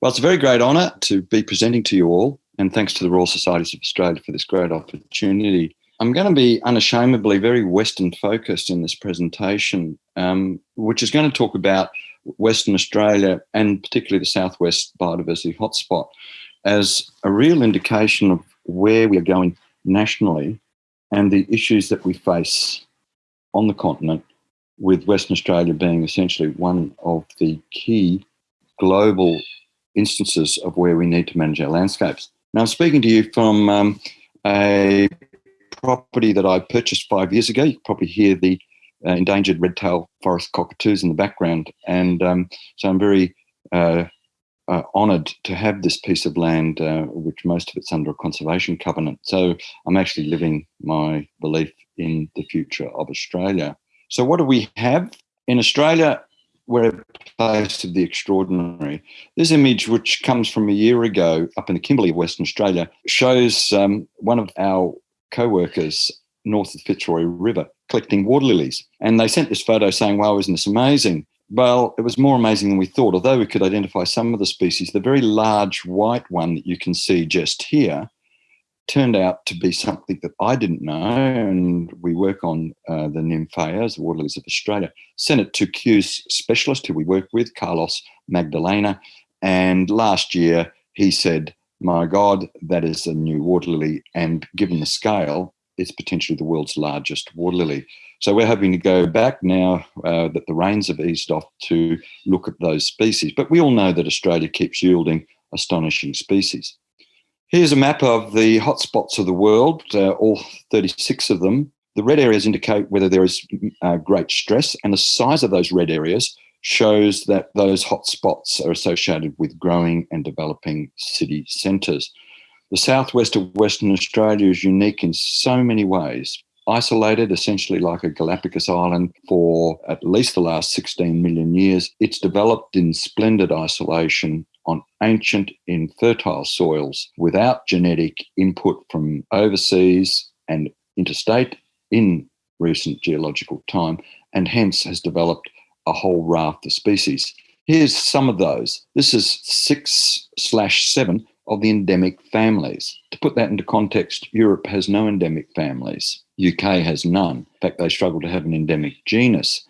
Well, it's a very great honour to be presenting to you all, and thanks to the Royal Societies of Australia for this great opportunity. I'm going to be unashamedly very Western focused in this presentation, um, which is going to talk about Western Australia and particularly the Southwest Biodiversity Hotspot as a real indication of where we are going nationally and the issues that we face on the continent, with Western Australia being essentially one of the key global instances of where we need to manage our landscapes. Now, I'm speaking to you from um, a property that I purchased five years ago. You can probably hear the uh, endangered red-tailed forest cockatoos in the background. And um, so I'm very uh, uh, honoured to have this piece of land, uh, which most of it's under a conservation covenant. So I'm actually living my belief in the future of Australia. So what do we have? In Australia, we're a place of the extraordinary. This image, which comes from a year ago up in the Kimberley of Western Australia, shows um, one of our co-workers north of the Fitzroy River collecting water lilies. And they sent this photo saying, wow, isn't this amazing? Well, it was more amazing than we thought. Although we could identify some of the species, the very large white one that you can see just here turned out to be something that I didn't know. And we work on uh, the nymphaeas, the water lilies of Australia. Sent it to Kew's specialist who we work with, Carlos Magdalena. And last year he said, my God, that is a new water lily. And given the scale, it's potentially the world's largest water lily. So we're hoping to go back now uh, that the rains have eased off to look at those species. But we all know that Australia keeps yielding astonishing species. Here's a map of the hotspots of the world, uh, all 36 of them. The red areas indicate whether there is uh, great stress and the size of those red areas shows that those hotspots are associated with growing and developing city centres. The southwest of Western Australia is unique in so many ways. Isolated, essentially like a Galapagos island for at least the last 16 million years, it's developed in splendid isolation on ancient, infertile soils without genetic input from overseas and interstate in recent geological time, and hence has developed a whole raft of species. Here's some of those. This is six slash seven of the endemic families. To put that into context, Europe has no endemic families. UK has none. In fact, they struggle to have an endemic genus.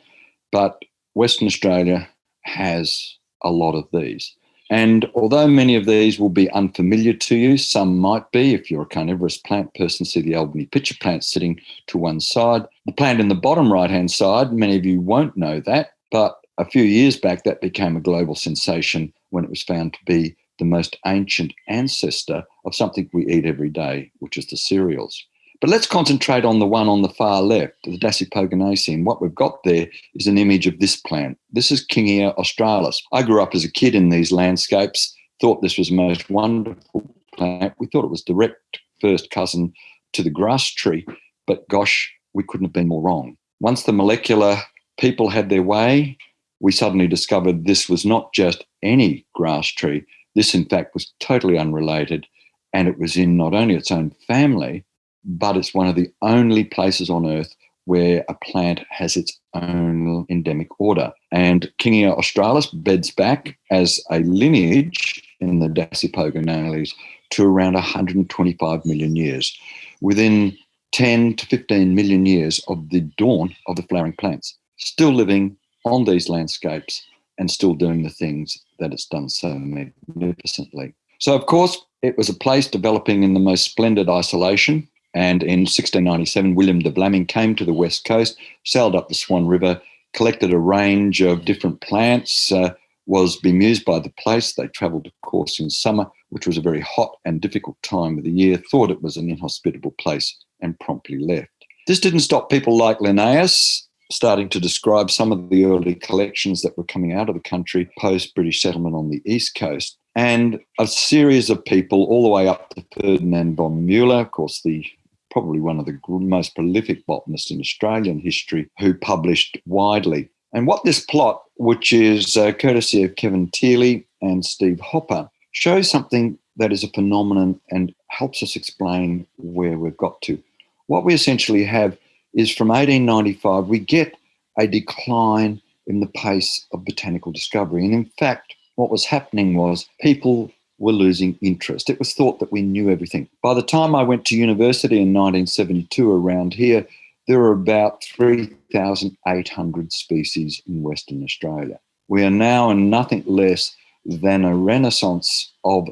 But Western Australia has a lot of these. And although many of these will be unfamiliar to you, some might be. If you're a carnivorous plant person, see the Albany pitcher plant sitting to one side. The plant in the bottom right-hand side, many of you won't know that, but a few years back, that became a global sensation when it was found to be the most ancient ancestor of something we eat every day, which is the cereals. But let's concentrate on the one on the far left, the Dasypogoniaceae. What we've got there is an image of this plant. This is Kingia australis. I grew up as a kid in these landscapes, thought this was the most wonderful plant. We thought it was direct first cousin to the grass tree, but gosh, we couldn't have been more wrong. Once the molecular people had their way, we suddenly discovered this was not just any grass tree. This, in fact, was totally unrelated, and it was in not only its own family, but it's one of the only places on Earth where a plant has its own endemic order. And Kingia australis beds back as a lineage in the Dasypogoniales to around 125 million years. Within 10 to 15 million years of the dawn of the flowering plants, still living on these landscapes and still doing the things that it's done so magnificently. So, of course, it was a place developing in the most splendid isolation. And in 1697, William de Vlamingh came to the west coast, sailed up the Swan River, collected a range of different plants, uh, was bemused by the place. They travelled, of course, in summer, which was a very hot and difficult time of the year, thought it was an inhospitable place, and promptly left. This didn't stop people like Linnaeus starting to describe some of the early collections that were coming out of the country post British settlement on the east coast. And a series of people, all the way up to Ferdinand von Mueller, of course, the probably one of the most prolific botanists in Australian history, who published widely. And what this plot, which is uh, courtesy of Kevin Thiele and Steve Hopper, shows something that is a phenomenon and helps us explain where we've got to. What we essentially have is from 1895, we get a decline in the pace of botanical discovery. And in fact, what was happening was people were losing interest. It was thought that we knew everything. By the time I went to university in 1972 around here, there were about 3,800 species in Western Australia. We are now in nothing less than a renaissance of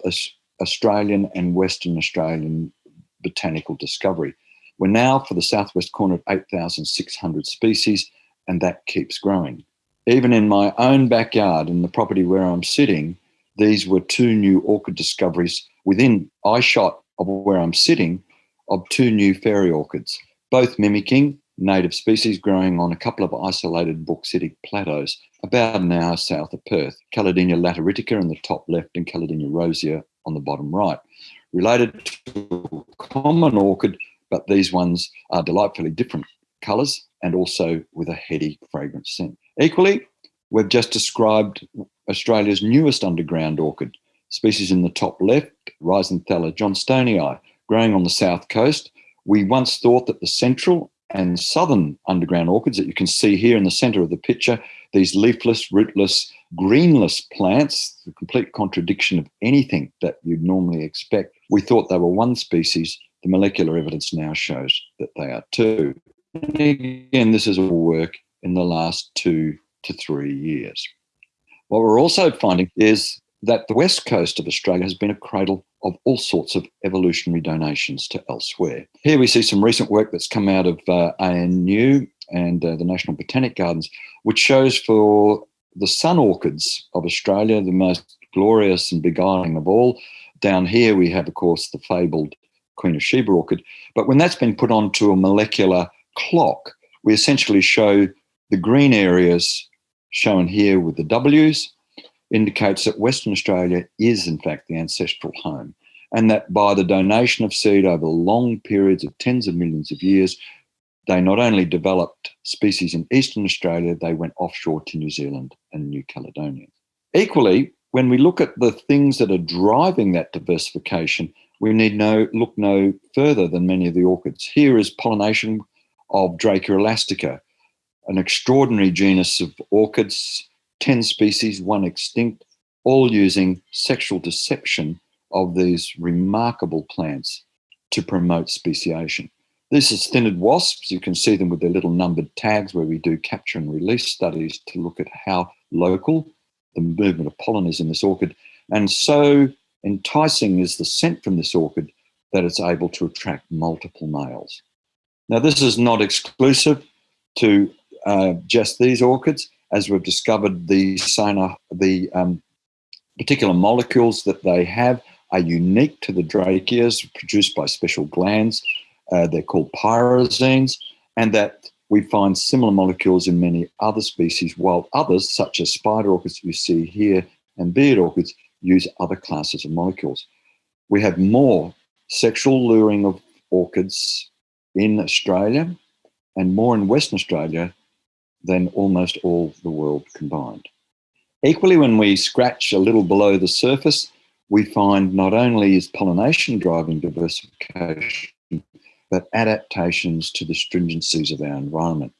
Australian and Western Australian botanical discovery. We're now for the southwest corner of 8,600 species, and that keeps growing. Even in my own backyard, in the property where I'm sitting, these were two new orchid discoveries within eyeshot of where I'm sitting of two new fairy orchids, both mimicking native species growing on a couple of isolated bauxitic plateaus about an hour south of Perth, Caladenia lateritica in the top left and Caladenia rosea on the bottom right. Related to common orchid, but these ones are delightfully different colours and also with a heady fragrant scent. Equally, we've just described Australia's newest underground orchid, species in the top left, Rhizanthella johnstonii, growing on the south coast. We once thought that the central and southern underground orchids that you can see here in the center of the picture, these leafless, rootless, greenless plants, the complete contradiction of anything that you'd normally expect. We thought they were one species. The molecular evidence now shows that they are two. And again, this is all work in the last two to three years. What we're also finding is that the west coast of Australia has been a cradle of all sorts of evolutionary donations to elsewhere. Here we see some recent work that's come out of uh, ANU and uh, the National Botanic Gardens, which shows for the sun orchids of Australia, the most glorious and beguiling of all. Down here we have, of course, the fabled Queen of Sheba orchid. But when that's been put onto a molecular clock, we essentially show the green areas shown here with the W's indicates that Western Australia is in fact the ancestral home and that by the donation of seed over long periods of tens of millions of years, they not only developed species in Eastern Australia, they went offshore to New Zealand and New Caledonia. Equally, when we look at the things that are driving that diversification, we need no look no further than many of the orchids. Here is pollination of Drakaea elastica, an extraordinary genus of orchids, 10 species, one extinct, all using sexual deception of these remarkable plants to promote speciation. This is thynnid wasps. You can see them with their little numbered tags where we do capture and release studies to look at how local the movement of pollen is in this orchid. And so enticing is the scent from this orchid that it's able to attract multiple males. Now, this is not exclusive to uh, just these orchids, as we've discovered the, the um, particular molecules that they have are unique to the drakaeas produced by special glands. Uh, they're called pyrazines, and that we find similar molecules in many other species, while others, such as spider orchids you see here and beard orchids, use other classes of molecules. We have more sexual luring of orchids in Australia and more in Western Australia than almost all the world combined. Equally, when we scratch a little below the surface, we find not only is pollination driving diversification, but adaptations to the stringencies of our environment.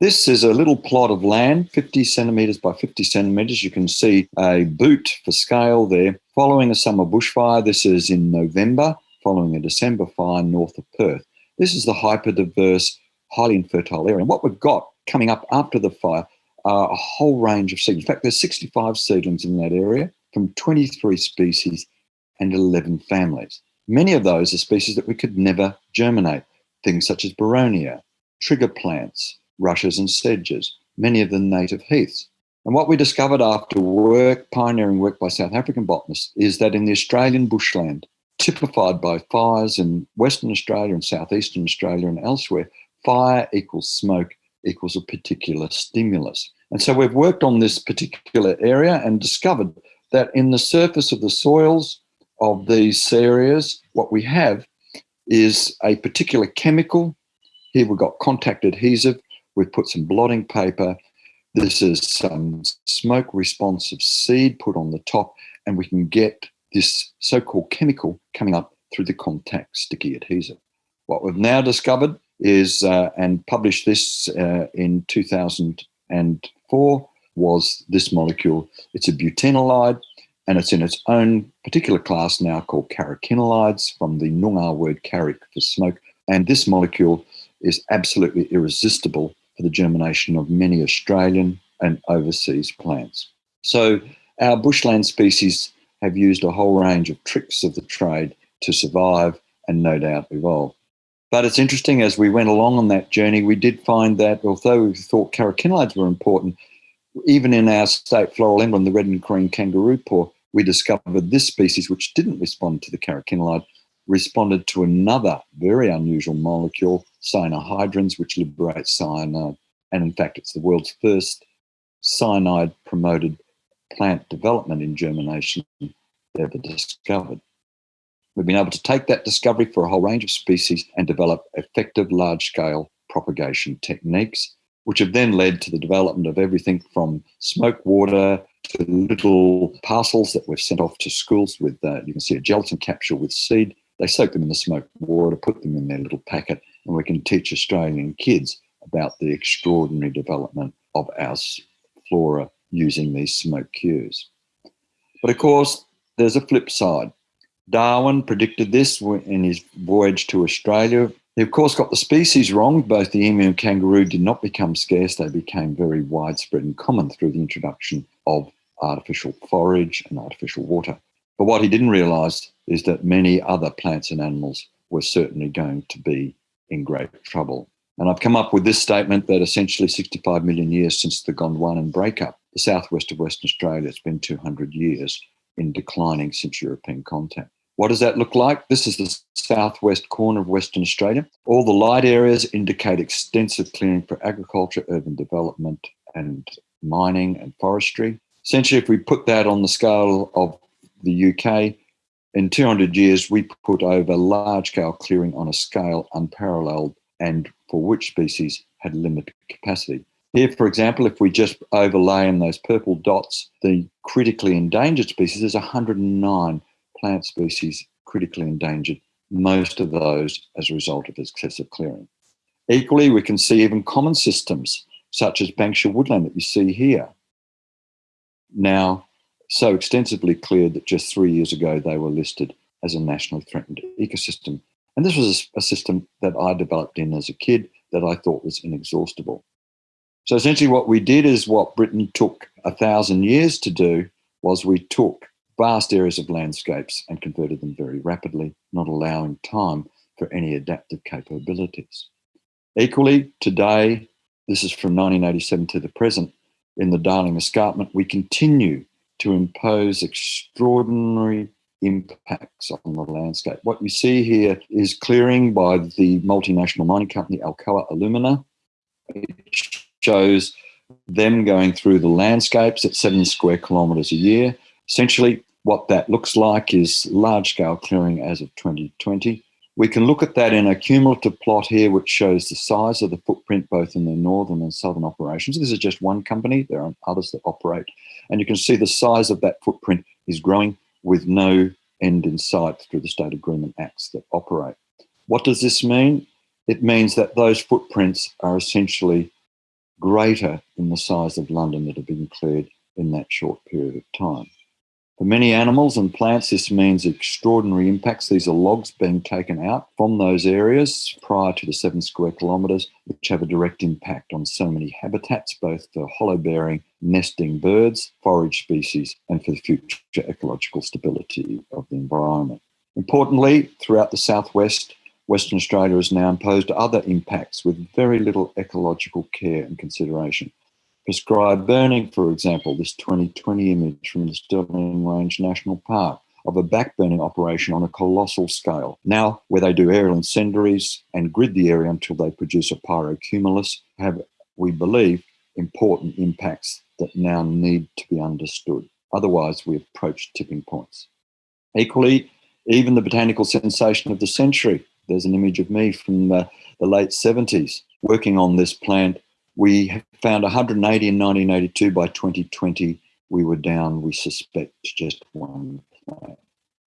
This is a little plot of land, 50 centimetres by 50 centimetres. You can see a boot for scale there. Following a summer bushfire, this is in November, following a December fire north of Perth. This is the hyper-diverse, highly infertile area. And what we've got coming up after the fire are a whole range of seedlings. In fact, there's 65 seedlings in that area from 23 species and 11 families. Many of those are species that we could never germinate, things such as boronia, trigger plants, rushes and sedges, many of the native heaths. And what we discovered after work, pioneering work by South African botanists, is that in the Australian bushland, typified by fires in Western Australia and Southeastern Australia and elsewhere, fire equals smoke equals a particular stimulus. And so we've worked on this particular area and discovered that in the surface of the soils of these areas, what we have is a particular chemical. Here we've got contact adhesive. We've put some blotting paper. This is some smoke responsive seed put on the top, and we can get this so-called chemical coming up through the contact sticky adhesive. What we've now discovered is, uh, and published this uh, in 2004, was this molecule. It's a butenolide. and it's in its own particular class now called karrikinolides from the Noongar word karrik for smoke. And this molecule is absolutely irresistible for the germination of many Australian and overseas plants. So our bushland species have used a whole range of tricks of the trade to survive and no doubt evolve. But it's interesting, as we went along on that journey, we did find that although we thought karrikinolides were important, even in our state floral emblem, the red and green kangaroo paw, we discovered this species, which didn't respond to the karrikinolide, responded to another very unusual molecule, cyanohydrins, which liberates cyanide. And in fact, it's the world's first cyanide promoted plant development in germination ever discovered. We've been able to take that discovery for a whole range of species and develop effective large scale propagation techniques, which have then led to the development of everything from smoke water to little parcels that we've sent off to schools with, uh, you can see a gelatin capsule with seed. They soak them in the smoke water, put them in their little packet, and we can teach Australian kids about the extraordinary development of our flora using these smoke cures. But of course, there's a flip side. Darwin predicted this in his voyage to Australia. He, of course, got the species wrong. Both the emu and kangaroo did not become scarce, they became very widespread and common through the introduction of artificial forage and artificial water. But what he didn't realise is that many other plants and animals were certainly going to be in great trouble. And I've come up with this statement that essentially 65 million years since the Gondwanan breakup, the southwest of Western Australia, it's been 200 years in declining since European contact. What does that look like? This is the southwest corner of Western Australia. All the light areas indicate extensive clearing for agriculture, urban development, and mining and forestry. Essentially, if we put that on the scale of the UK, in 200 years, we put over large scale clearing on a scale unparalleled and for which species had limited capacity. Here, for example, if we just overlay in those purple dots the critically endangered species, there's 109 plant species critically endangered, most of those as a result of excessive clearing. Equally, we can see even common systems such as Banksia woodland that you see here. Now, so extensively cleared that just three years ago they were listed as a nationally threatened ecosystem. And this was a, system that I developed in as a kid that I thought was inexhaustible. So essentially what we did is what Britain took a thousand years to do was we took vast areas of landscapes and converted them very rapidly, not allowing time for any adaptive capabilities. Equally, today, this is from 1987 to the present, in the Darling Escarpment, we continue to impose extraordinary impacts on the landscape. What you see here is clearing by the multinational mining company Alcoa Alumina. It shows them going through the landscapes at seven square kilometres a year. Essentially, what that looks like is large scale clearing as of 2020. We can look at that in a cumulative plot here, which shows the size of the footprint both in the northern and southern operations. This is just one company, there are others that operate. And you can see the size of that footprint is growing with no end in sight through the state agreement acts that operate. What does this mean? It means that those footprints are essentially greater than the size of London that have been cleared in that short period of time. For many animals and plants, this means extraordinary impacts. These are logs being taken out from those areas prior to the seven square kilometres, which have a direct impact on so many habitats, both for hollow bearing, nesting birds, forage species, and for the future ecological stability of the environment. Importantly, throughout the southwest, Western Australia has now imposed other impacts with very little ecological care and consideration prescribed burning, for example, this 2020 image from the Stirling Range National Park of a backburning operation on a colossal scale. Now, where they do aerial incendiaries and grid the area until they produce a pyrocumulus, have, we believe, important impacts that now need to be understood. Otherwise, we approach tipping points. Equally, even the botanical sensation of the century. There's an image of me from the, the late 70s working on this plant we found 180 in 1982. By 2020, we were down, we suspect, just one plant.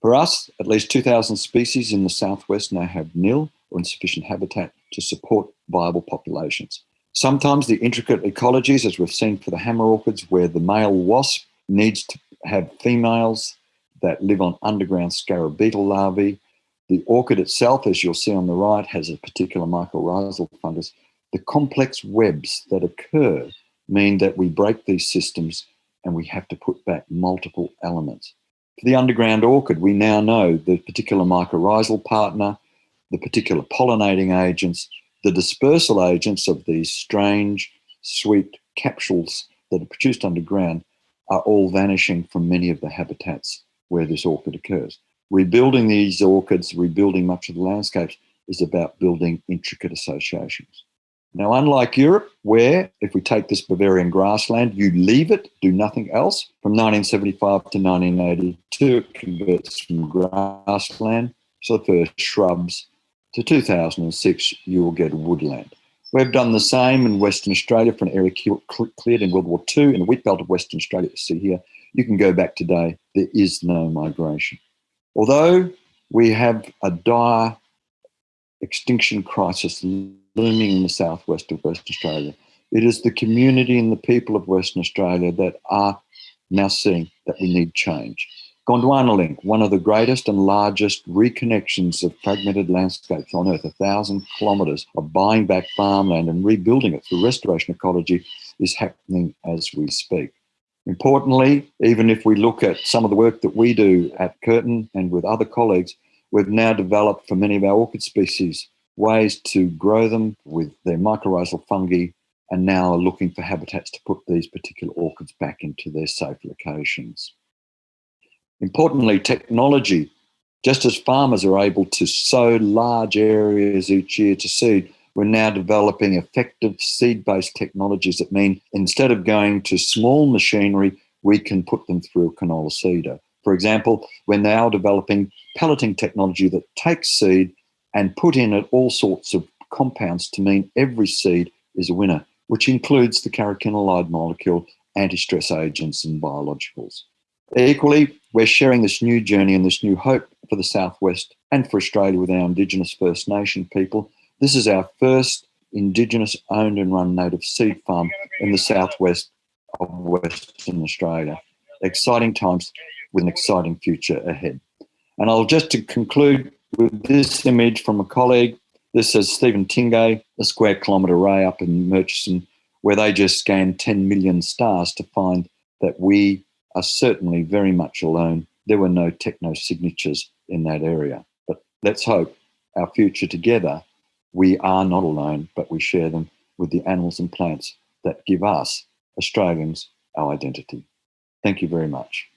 For us, at least 2,000 species in the southwest now have nil or insufficient habitat to support viable populations. Sometimes the intricate ecologies, as we've seen for the hammer orchids, where the male wasp needs to have females that live on underground scarab beetle larvae. The orchid itself, as you'll see on the right, has a particular mycorrhizal fungus. The complex webs that occur mean that we break these systems and we have to put back multiple elements. For the underground orchid, we now know the particular mycorrhizal partner, the particular pollinating agents, the dispersal agents of these strange, sweet capsules that are produced underground are all vanishing from many of the habitats where this orchid occurs. Rebuilding these orchids, rebuilding much of the landscapes, is about building intricate associations. Now, unlike Europe, where if we take this Bavarian grassland, you leave it, do nothing else, from 1975 to 1982, it converts from grassland, so the first shrubs, to 2006, you will get woodland. We've done the same in Western Australia for an area cleared in World War II in the wheat belt of Western Australia. See here, you can go back today, there is no migration. Although we have a dire extinction crisis looming in the southwest of Western Australia, it is the community and the people of Western Australia that are now seeing that we need change. Gondwana Link, one of the greatest and largest reconnections of fragmented landscapes on Earth, a thousand kilometres of buying back farmland and rebuilding it through restoration ecology, is happening as we speak. Importantly, even if we look at some of the work that we do at Curtin and with other colleagues, we've now developed for many of our orchid species ways to grow them with their mycorrhizal fungi and now are looking for habitats to put these particular orchids back into their safe locations. Importantly, technology, just as farmers are able to sow large areas each year to seed, we're now developing effective seed-based technologies that mean instead of going to small machinery, we can put them through a canola seeder. For example, we're now developing pelleting technology that takes seed and put in it all sorts of compounds to mean every seed is a winner, which includes the carotenoid molecule, anti-stress agents and biologicals. Equally, we're sharing this new journey and this new hope for the Southwest and for Australia with our Indigenous First Nation people this is our first Indigenous owned and run native seed farm in the southwest of Western Australia. Exciting times with an exciting future ahead. And I'll just to conclude with this image from a colleague. This is Steven Tingay, a square kilometre array up in Murchison, where they just scanned 10 million stars to find that we are certainly very much alone. There were no techno signatures in that area. But let's hope our future together we are not alone, but we share them with the animals and plants that give us, Australians, our identity. Thank you very much.